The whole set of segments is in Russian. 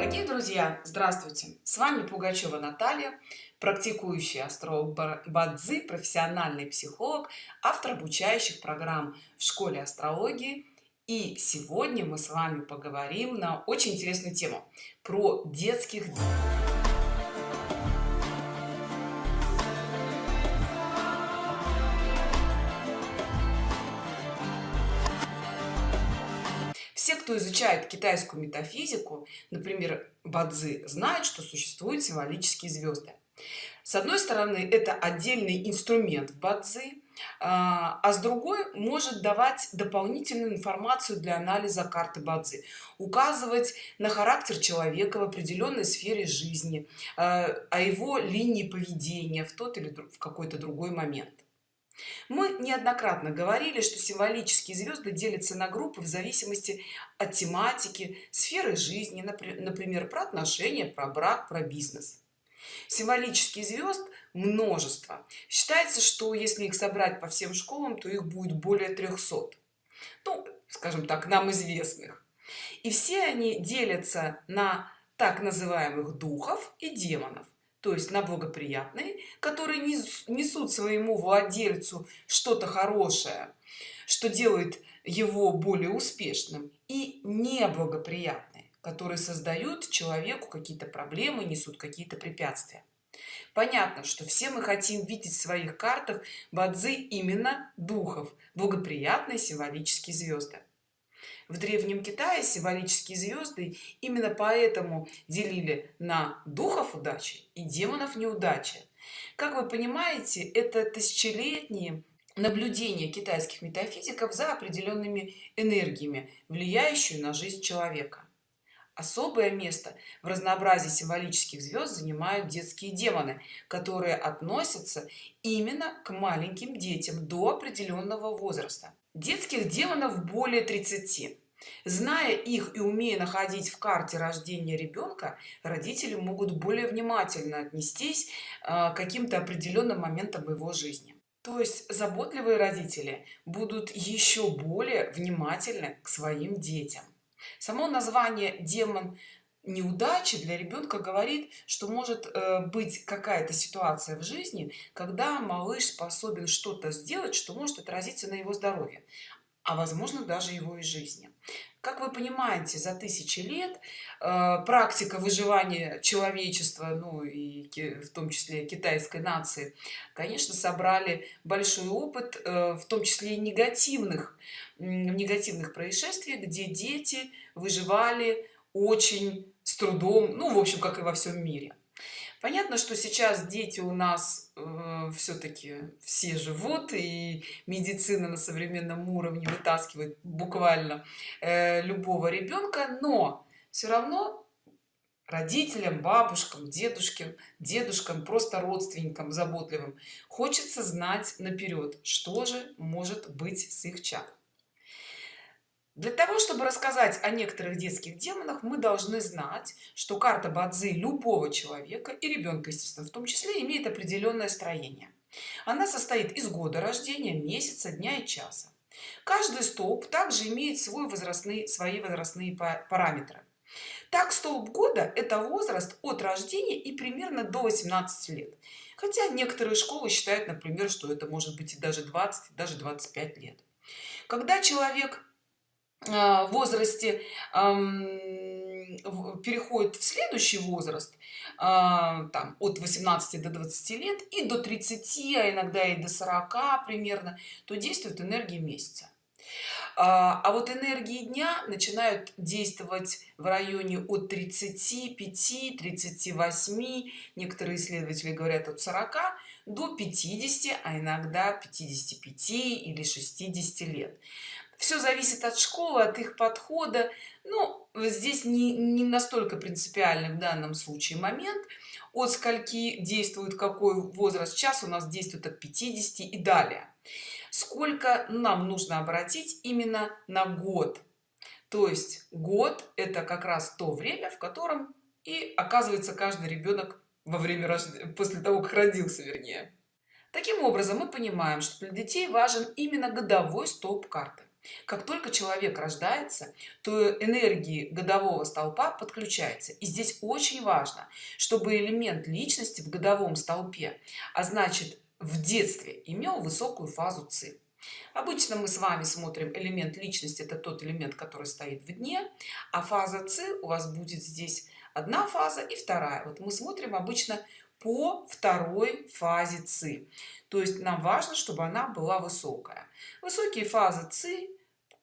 Дорогие друзья, здравствуйте! С вами Пугачева Наталья, практикующий астролог Бадзи, профессиональный психолог, автор обучающих программ в школе астрологии. И сегодня мы с вами поговорим на очень интересную тему про детских все кто изучает китайскую метафизику например бадзи знают что существуют символические звезды. С одной стороны это отдельный инструмент бадзи а, а с другой может давать дополнительную информацию для анализа карты бадзи указывать на характер человека в определенной сфере жизни а, о его линии поведения в тот или в какой-то другой момент мы неоднократно говорили что символические звезды делятся на группы в зависимости от тематики сферы жизни например про отношения про брак про бизнес. Символические звезд множество. Считается что если их собрать по всем школам то их будет более 300 ну скажем так нам известных. И все они делятся на так называемых духов и демонов то есть на благоприятные которые несут своему владельцу что-то хорошее что делает его более успешным и неблагоприятные которые создают человеку какие-то проблемы несут какие-то препятствия. Понятно что все мы хотим видеть в своих картах бадзи именно духов благоприятные символические звезды в древнем китае символические звезды именно поэтому делили на духов удачи и демонов неудачи. Как вы понимаете это тысячелетние наблюдения китайских метафизиков за определенными энергиями влияющую на жизнь человека. Особое место в разнообразии символических звезд занимают детские демоны которые относятся именно к маленьким детям до определенного возраста. Детских демонов более 30 зная их и умея находить в карте рождения ребенка родители могут более внимательно отнестись а, к каким-то определенным моментам его жизни. То есть заботливые родители будут еще более внимательны к своим детям. Само название демон неудачи для ребенка говорит что может э, быть какая-то ситуация в жизни когда малыш способен что-то сделать что может отразиться на его здоровье а возможно даже его и жизни. Как вы понимаете за тысячи лет э, практика выживания человечества ну и в том числе китайской нации конечно собрали большой опыт э, в том числе и негативных негативных происшествий где дети выживали очень с трудом ну в общем как и во всем мире понятно что сейчас дети у нас э, все-таки все живут и медицина на современном уровне вытаскивает буквально э, любого ребенка но все равно родителям бабушкам дедушкам дедушкам просто родственникам заботливым хочется знать наперед что же может быть с их чадом для того чтобы рассказать о некоторых детских демонах мы должны знать что карта бадзи любого человека и ребенка естественно в том числе имеет определенное строение. Она состоит из года рождения месяца дня и часа. Каждый столб также имеет свой возрастные свои возрастные параметры. Так столб года это возраст от рождения и примерно до 18 лет. Хотя некоторые школы считают например что это может быть и даже 20 даже 25 лет. Когда человек возрасте переходит в следующий возраст а, там от 18 до 20 лет и до 30 а иногда и до 40 примерно то действует энергия месяца. А, а вот энергии дня начинают действовать в районе от 35 38 некоторые исследователи говорят от 40 до 50 а иногда 55 или 60 лет все зависит от школы от их подхода. Ну здесь не, не настолько принципиальный в данном случае момент. От скольки действует какой возраст час у нас действует от 50 и далее. Сколько нам нужно обратить именно на год? То есть год это как раз то время в котором и оказывается каждый ребенок во время рождения после того как родился вернее. Таким образом мы понимаем что для детей важен именно годовой столб карты как только человек рождается то энергии годового столпа подключается и здесь очень важно чтобы элемент личности в годовом столпе а значит в детстве имел высокую фазу ци. Обычно мы с вами смотрим элемент личности это тот элемент который стоит в дне а фаза ци у вас будет здесь одна фаза и вторая. Вот мы смотрим обычно по второй фазе ци. То есть нам важно чтобы она была высокая. Высокие фазы ци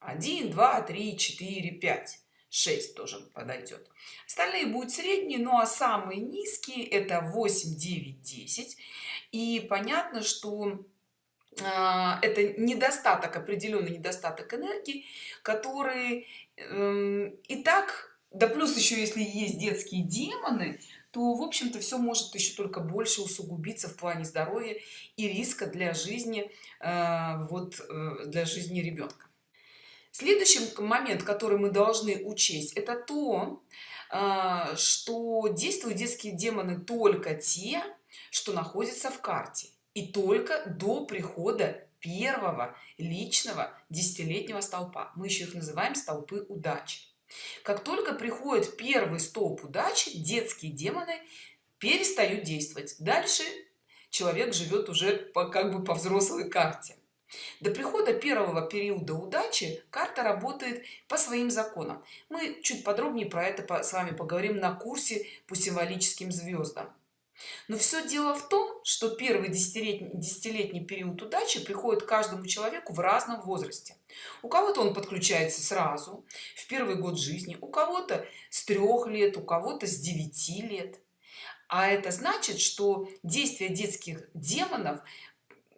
1 2 3 4 5 6 тоже подойдет. Остальные будут средние ну а самые низкие это 8 9 10 и понятно что а, это недостаток определенный недостаток энергии который э, и так да плюс еще если есть детские демоны то в общем-то все может еще только больше усугубиться в плане здоровья и риска для жизни э, вот э, для жизни ребенка следующий момент который мы должны учесть это то э, что действуют детские демоны только те что находятся в карте и только до прихода первого личного десятилетнего столпа. Мы еще их называем столпы удачи как только приходит первый столб удачи детские демоны перестают действовать. Дальше человек живет уже по как бы по взрослой карте. До прихода первого периода удачи карта работает по своим законам. Мы чуть подробнее про это с вами поговорим на курсе по символическим звездам но все дело в том что первый десятилетний десятилетний период удачи приходит каждому человеку в разном возрасте. У кого-то он подключается сразу в первый год жизни у кого-то с трех лет у кого-то с 9 лет. А это значит что действие детских демонов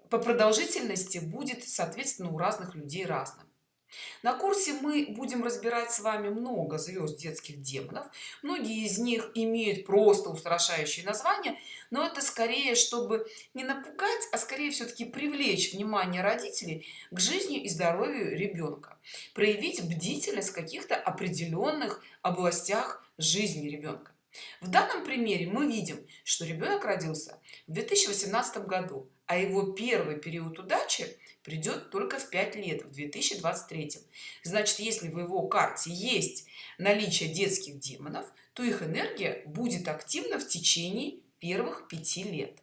по продолжительности будет соответственно у разных людей разным на курсе мы будем разбирать с вами много звезд детских демонов. Многие из них имеют просто устрашающие названия но это скорее чтобы не напугать а скорее все-таки привлечь внимание родителей к жизни и здоровью ребенка проявить бдительность в каких-то определенных областях жизни ребенка в данном примере мы видим что ребенок родился в 2018 году а его первый период удачи придет только в 5 лет в 2023 значит если в его карте есть наличие детских демонов то их энергия будет активна в течение первых пяти лет.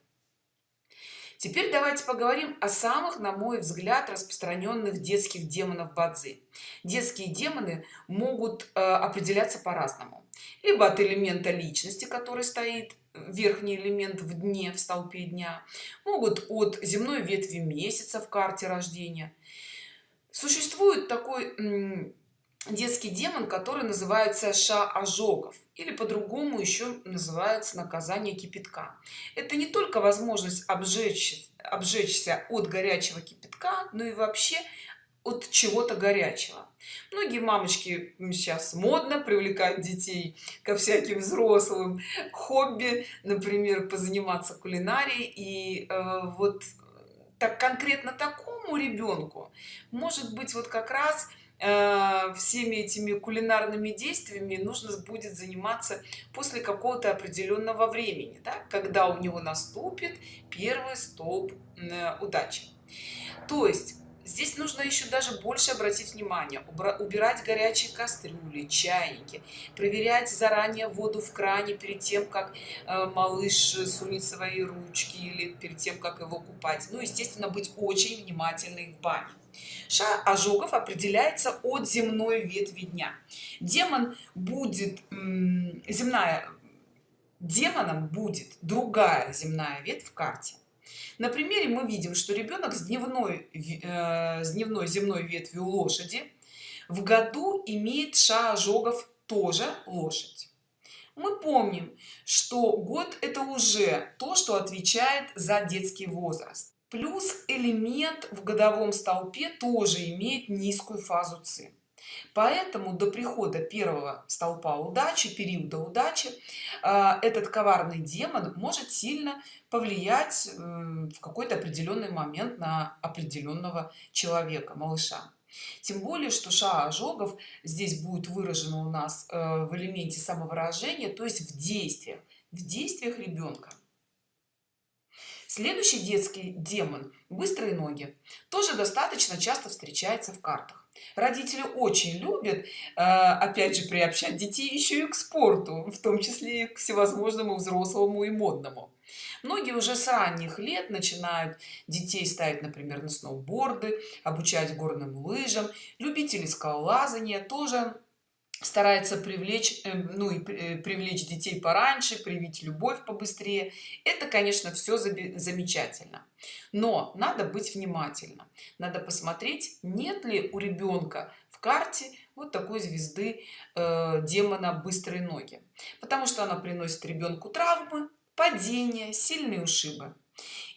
Теперь давайте поговорим о самых на мой взгляд распространенных детских демонов бадзи. Детские демоны могут э, определяться по-разному. Либо от элемента личности который стоит верхний элемент в дне в столпе дня могут от земной ветви месяца в карте рождения. Существует такой детский демон который называется ша ожогов или по-другому еще называется наказание кипятка. Это не только возможность обжечь обжечься от горячего кипятка но и вообще от чего-то горячего. Многие мамочки сейчас модно привлекать детей ко всяким взрослым. Хобби например позаниматься кулинарией. И э, вот так конкретно такому ребенку может быть вот как раз э, всеми этими кулинарными действиями нужно будет заниматься после какого-то определенного времени да, когда у него наступит первый столб э, удачи. То есть здесь нужно еще даже больше обратить внимание убирать горячие кастрюли чайники проверять заранее воду в кране перед тем как э, малыш сунет свои ручки или перед тем как его купать. Ну естественно быть очень внимательной в бане. Ша ожогов определяется от земной ветви дня. Демон будет земная демоном будет другая земная ветвь в карте на примере мы видим что ребенок с дневной э, с дневной земной ветвью лошади в году имеет ша ожогов тоже лошадь. Мы помним что год это уже то что отвечает за детский возраст. Плюс элемент в годовом столпе тоже имеет низкую фазу ци поэтому до прихода первого столпа удачи периода удачи э, этот коварный демон может сильно повлиять в какой-то определенный момент на определенного человека малыша. Тем более что ша ожогов здесь будет выражено у нас э, в элементе самовыражения то есть в действиях в действиях ребенка следующий детский демон быстрые ноги тоже достаточно часто встречается в картах родители очень любят э, опять же приобщать детей еще и к спорту в том числе и к всевозможному взрослому и модному. Многие уже с ранних лет начинают детей ставить например на сноуборды обучать горным лыжам. Любители скалолазания тоже старается привлечь э, ну и э, привлечь детей пораньше привить любовь побыстрее. Это конечно все замечательно. Но надо быть внимательным. Надо посмотреть нет ли у ребенка в карте вот такой звезды э, демона быстрые ноги потому что она приносит ребенку травмы падения сильные ушибы.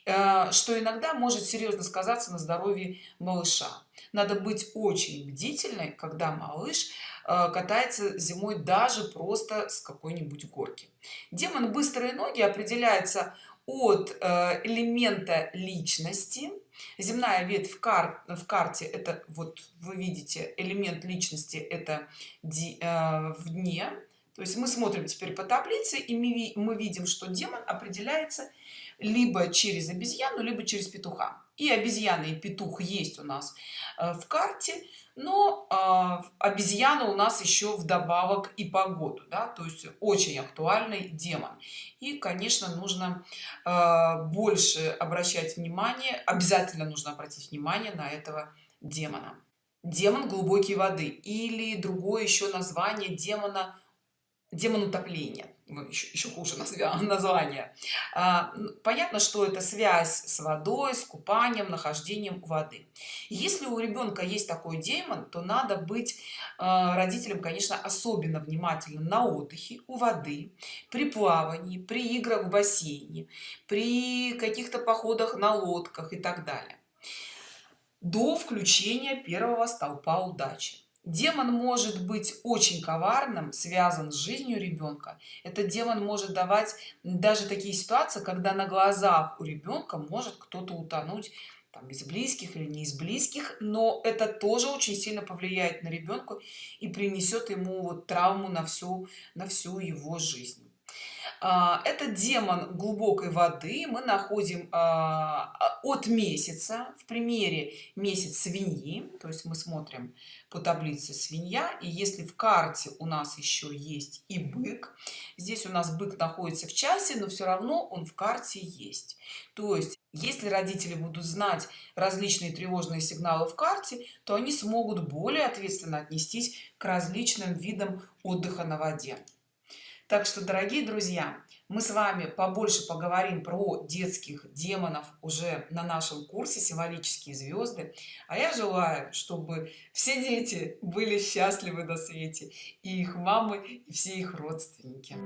Э, что иногда может серьезно сказаться на здоровье малыша. Надо быть очень бдительной когда малыш катается зимой даже просто с какой-нибудь горки. Демон быстрые ноги определяется от э, элемента личности. Земная ветвь в, кар в карте это вот вы видите элемент личности это в дне. То есть мы смотрим теперь по таблице и мы, мы видим что демон определяется либо через обезьяну либо через петуха. И обезьяна и петух есть у нас э, в карте но э, обезьяна у нас еще вдобавок и погоду да? то есть очень актуальный демон и конечно нужно э, больше обращать внимание обязательно нужно обратить внимание на этого демона демон глубокой воды или другое еще название демона демон утопления еще, еще хуже название. А, понятно что это связь с водой с купанием нахождением воды. Если у ребенка есть такой демон то надо быть а, родителям конечно особенно внимательным на отдыхе у воды при плавании при играх в бассейне при каких-то походах на лодках и так далее. До включения первого столпа удачи демон может быть очень коварным связан с жизнью ребенка этот демон может давать даже такие ситуации когда на глазах у ребенка может кто-то утонуть там, из близких или не из близких но это тоже очень сильно повлияет на ребенка и принесет ему вот травму на всю на всю его жизнь это демон глубокой воды. Мы находим а, от месяца в примере месяц свиньи. То есть мы смотрим по таблице свинья. И если в карте у нас еще есть и бык здесь у нас бык находится в часе но все равно он в карте есть. То есть если родители будут знать различные тревожные сигналы в карте то они смогут более ответственно отнестись к различным видам отдыха на воде так что дорогие друзья мы с вами побольше поговорим про детских демонов уже на нашем курсе символические звезды а я желаю чтобы все дети были счастливы на свете и их мамы и все их родственники